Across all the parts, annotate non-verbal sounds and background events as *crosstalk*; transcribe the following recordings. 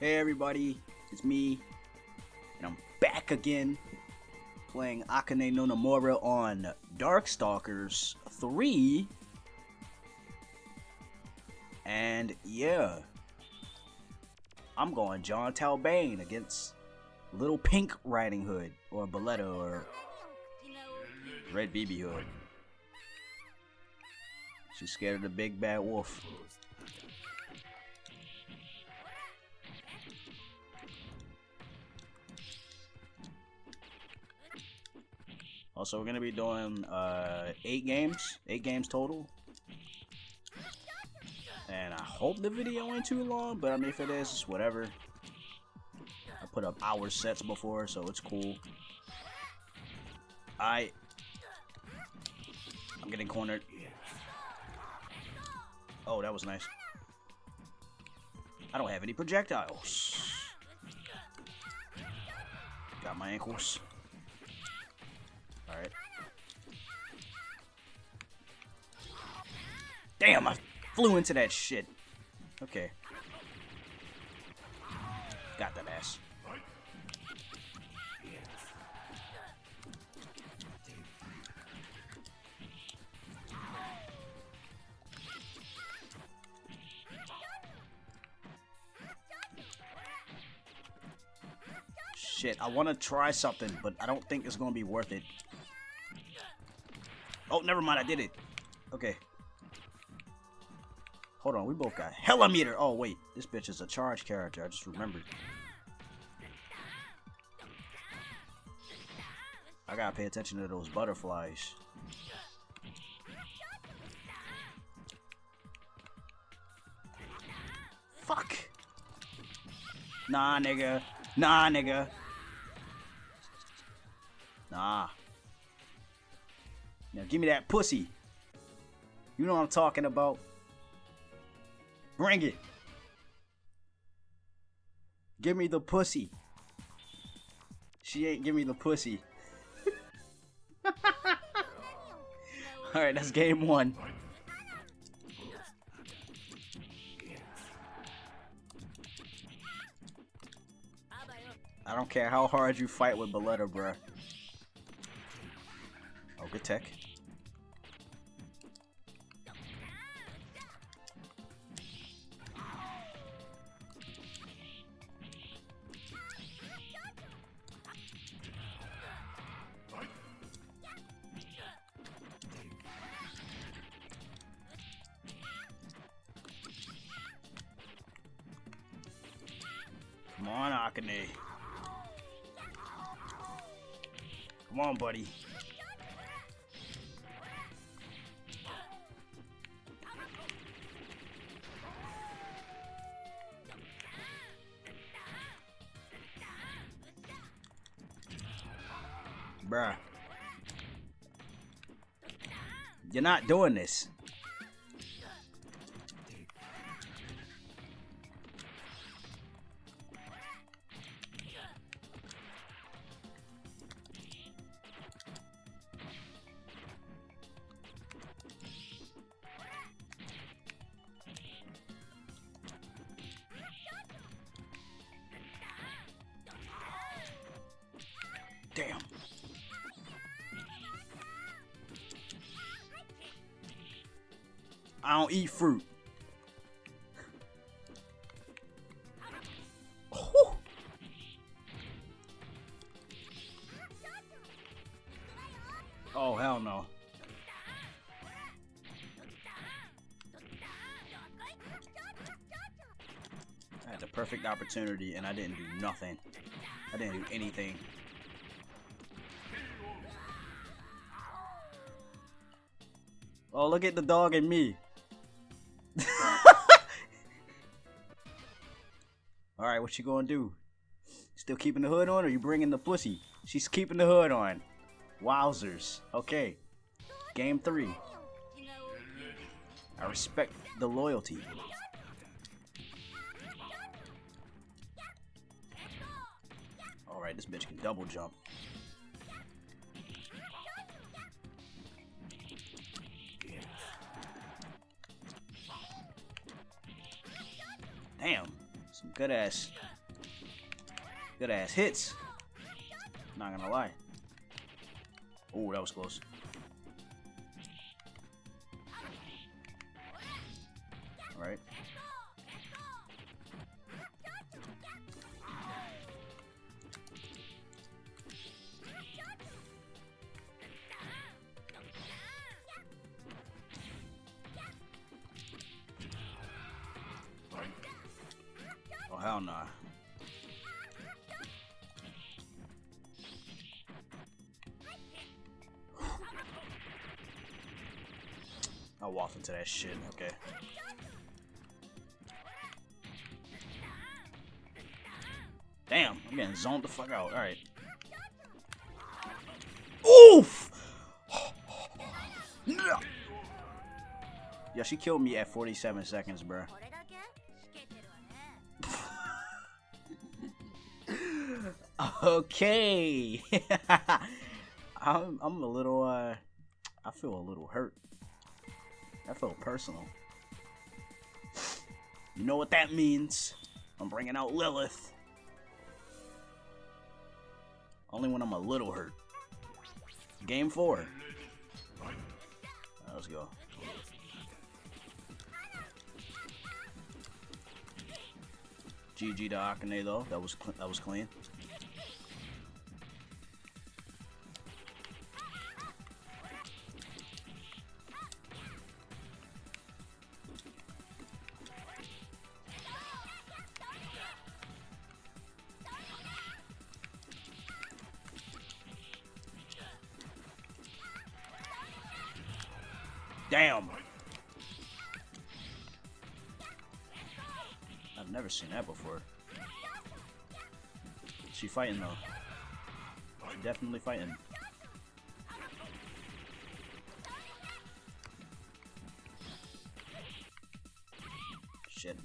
Hey everybody, it's me, and I'm back again playing Akane no Namora on Darkstalkers 3. And yeah, I'm going Jon Talbain against Little Pink Riding Hood, or Bulleta, or Red BB Hood. She's scared of the big bad wolf. Also, we're gonna be doing uh, eight games, eight games total. And I hope the video ain't too long, but I mean, if it is, it's whatever. I put up hour sets before, so it's cool. I, I'm getting cornered. Oh, that was nice. I don't have any projectiles. Got my ankles. Alright. Damn, I flew into that shit. Okay. Got that ass. Shit, I want to try something, but I don't think it's going to be worth it. Oh, never mind, I did it. Okay. Hold on, we both got hella meter. Oh, wait, this bitch is a charge character. I just remembered. I gotta pay attention to those butterflies. Fuck. Nah, nigga. Nah, nigga. Nah. Now give me that pussy. You know what I'm talking about. Bring it. Give me the pussy. She ain't give me the pussy. *laughs* Alright, that's game one. I don't care how hard you fight with Bulleta, bruh. Oh, good tech. Akane. Come on, buddy. Bruh. You're not doing this. Eat fruit. Oh, hell no. I had the perfect opportunity and I didn't do nothing. I didn't do anything. Oh, look at the dog and me. What you gonna do? Still keeping the hood on or you bringing the pussy? She's keeping the hood on. Wowzers. Okay. Game three. I respect the loyalty. Alright, this bitch can double jump. Damn. Good ass, good ass hits. Not gonna lie. Oh, that was close. Hell no. Nah. I walked into that shit. Okay. Damn, I'm getting zoned the fuck out. All right. Oof. Yeah, she killed me at 47 seconds, bruh. Okay. *laughs* I'm, I'm a little, uh, I feel a little hurt. That felt personal. You know what that means. I'm bringing out Lilith. Only when I'm a little hurt. Game four. Let's go. GG to Akane though. That was that was clean. Damn. I've never seen that before. She fighting though. Definitely fighting. Shit.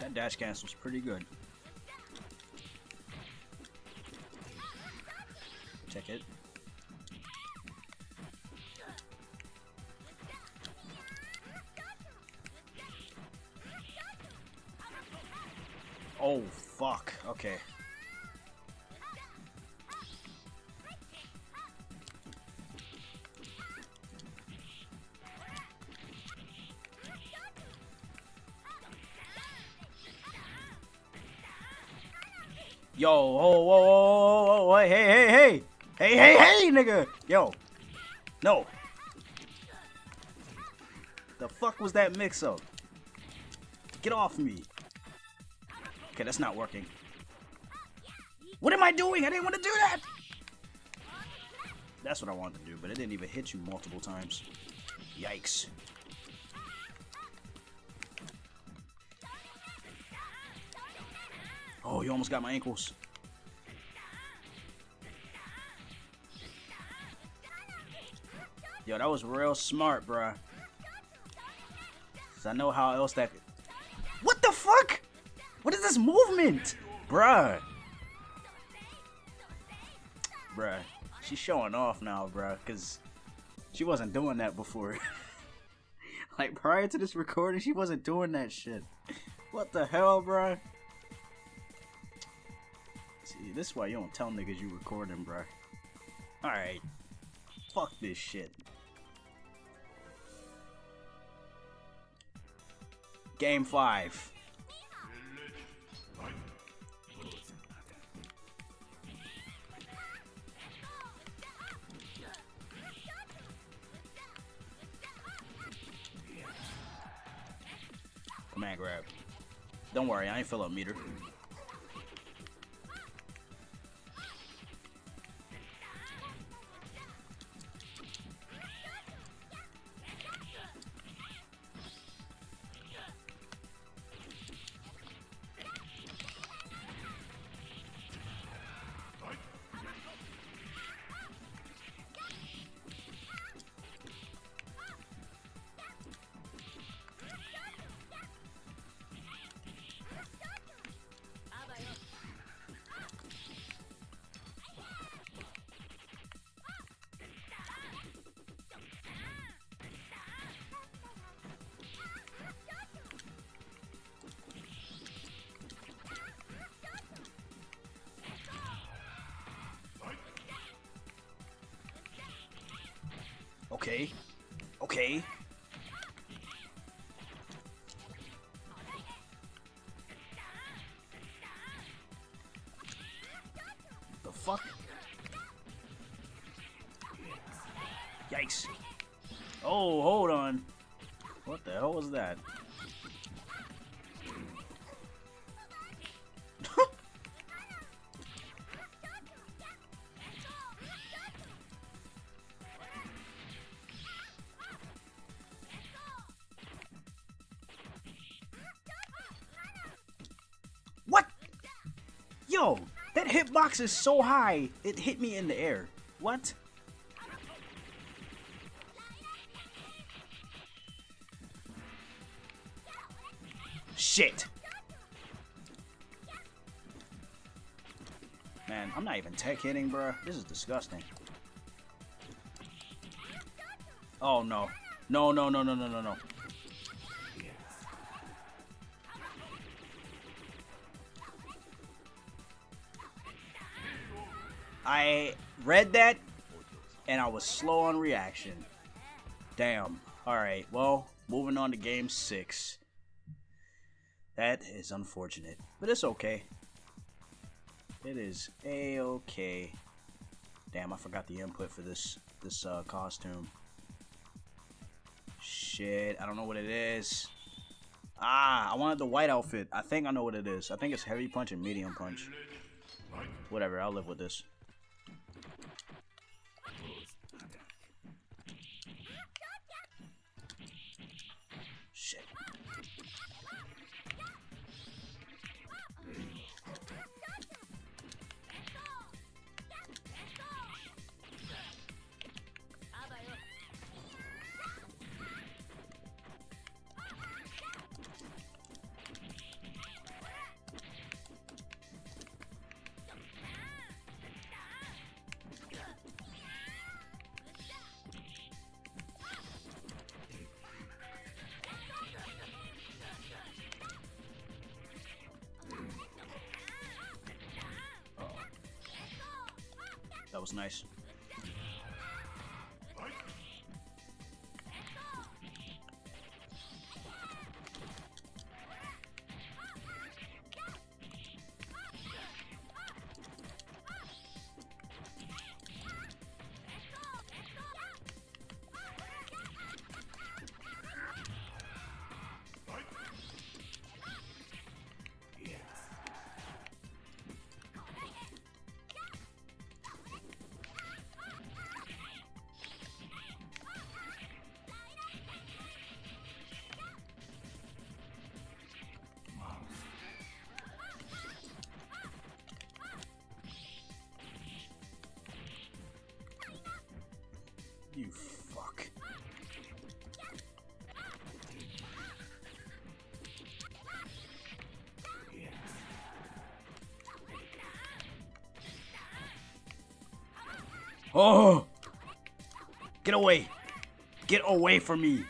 That dash cancel's pretty good. It. Oh, fuck. Okay. Hey! Hey, hey, nigga! Yo. No. The fuck was that mix-up? Get off me. Okay, that's not working. What am I doing? I didn't want to do that! That's what I wanted to do, but it didn't even hit you multiple times. Yikes. Oh, you almost got my ankles. Yo, that was real smart, bruh. Cause I know how else that... What the fuck? What is this movement? Bruh. Bruh. She's showing off now, bruh. Because she wasn't doing that before. *laughs* like, prior to this recording, she wasn't doing that shit. What the hell, bruh? See, this is why you don't tell niggas you recording, bruh. Alright. Fuck this shit. Game 5. Command grab. Don't worry, I ain't fill up meter. Okay. Okay. That hitbox is so high, it hit me in the air. What? Shit. Man, I'm not even tech hitting, bruh. This is disgusting. Oh, no. No, no, no, no, no, no, no. I read that, and I was slow on reaction. Damn. Alright, well, moving on to game six. That is unfortunate, but it's okay. It is a-okay. Damn, I forgot the input for this this uh, costume. Shit, I don't know what it is. Ah, I wanted the white outfit. I think I know what it is. I think it's heavy punch and medium punch. Whatever, I'll live with this. That was nice. Oh! Get away! Get away from me!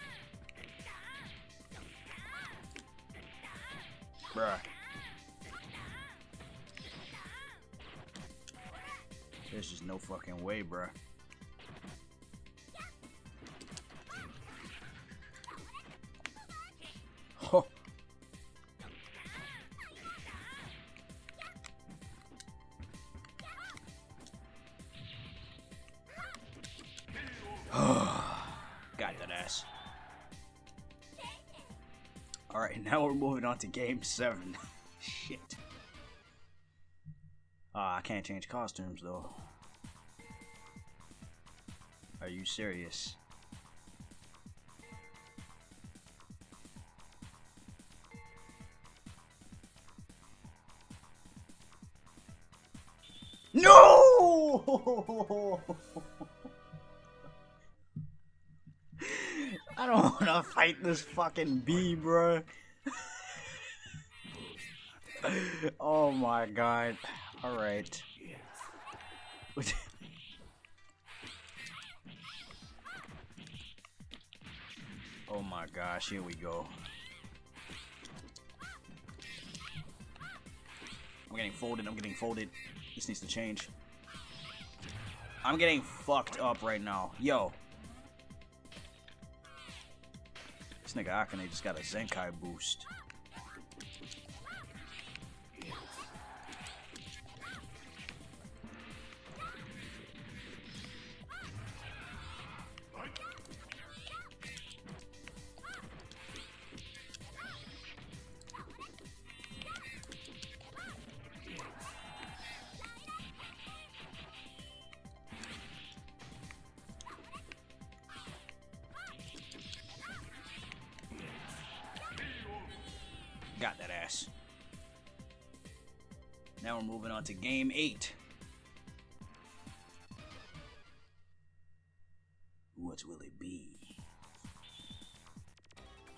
Now we're moving on to game seven. *laughs* Shit. Ah, I can't change costumes though. Are you serious? No! *laughs* I don't want to fight this fucking bee, bro. Oh my god. Alright. *laughs* oh my gosh, here we go. I'm getting folded, I'm getting folded. This needs to change. I'm getting fucked up right now. Yo. This nigga Akane just got a Zenkai boost. Moving on to game eight. What will it be?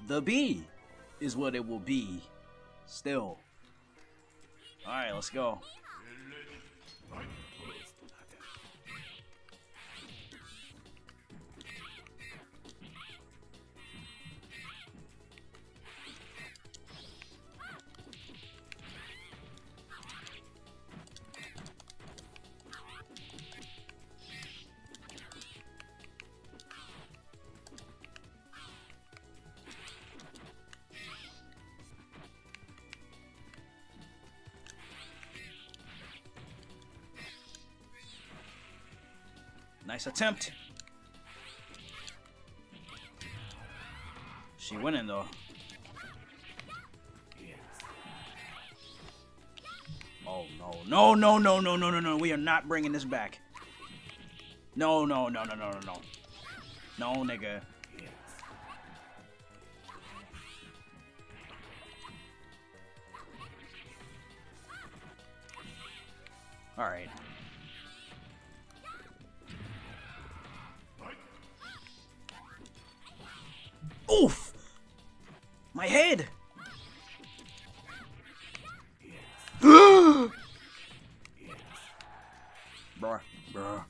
The B is what it will be. Still. Alright, let's go. Nice attempt. She winning though. Oh no, no, no, no, no, no, no, no. We are not bringing this back. No, no, no, no, no, no, no. No, nigga. Oof! My head! *gasps* bruh, bruh,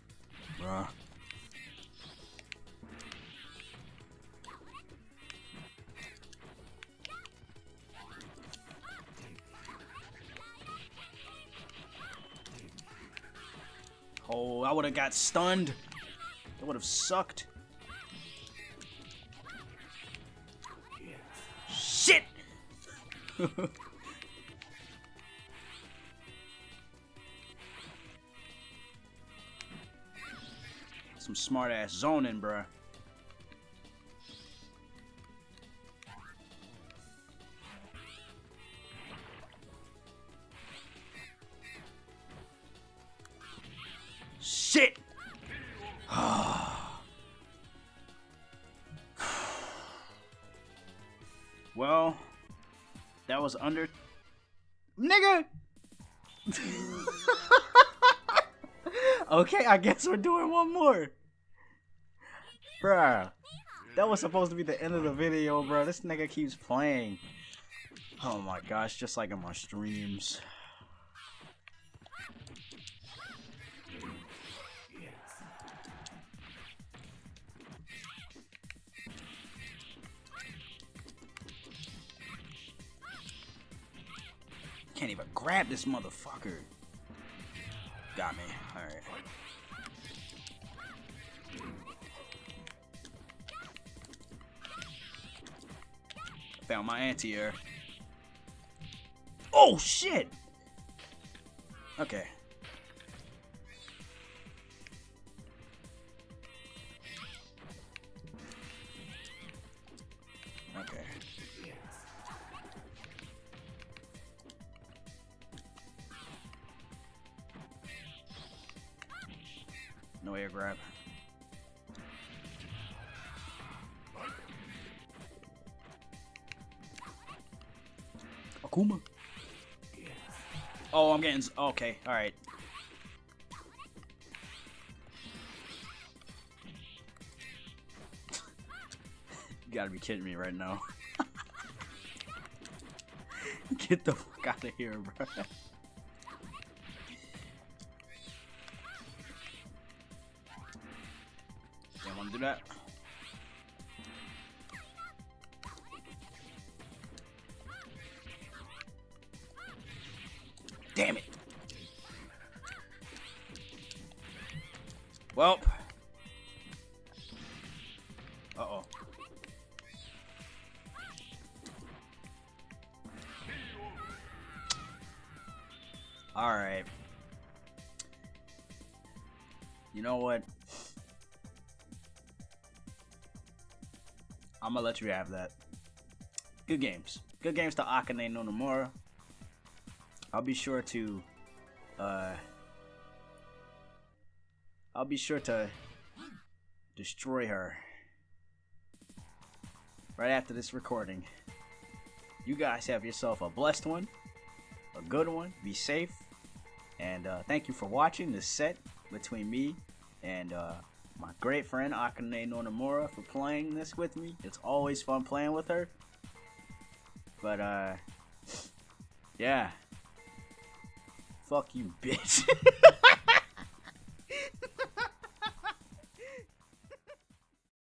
bruh. Oh, I would have got stunned. That would have sucked. Some smart ass zoning, bruh. Was under. Nigga! *laughs* okay, I guess we're doing one more. Bruh. That was supposed to be the end of the video, bro. This nigga keeps playing. Oh my gosh, just like in my streams. Grab this motherfucker. Got me. Alright. Found my anti-air. Oh shit! Okay. Okay. Grab. Akuma. Oh, I'm getting. Okay, alright. *laughs* you gotta be kidding me right now. *laughs* Get the fuck out of here, bro. gonna do that. Damn it. Well. Uh-oh. Alright. You know what? I'm gonna let you have that. Good games. Good games to Akane no Nomura. I'll be sure to uh I'll be sure to destroy her right after this recording. You guys have yourself a blessed one, a good one. Be safe, and uh, thank you for watching this set between me and uh, my great friend Akane Nomura for playing this with me. It's always fun playing with her. But uh, yeah. Fuck you, bitch. *laughs*